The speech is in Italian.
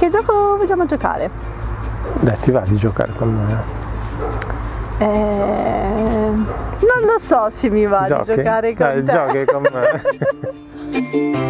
Che gioco vogliamo giocare? Dai, ti va di giocare con me? Eh, non lo so se mi va Giochi? di giocare con Dai, te. giochi con me.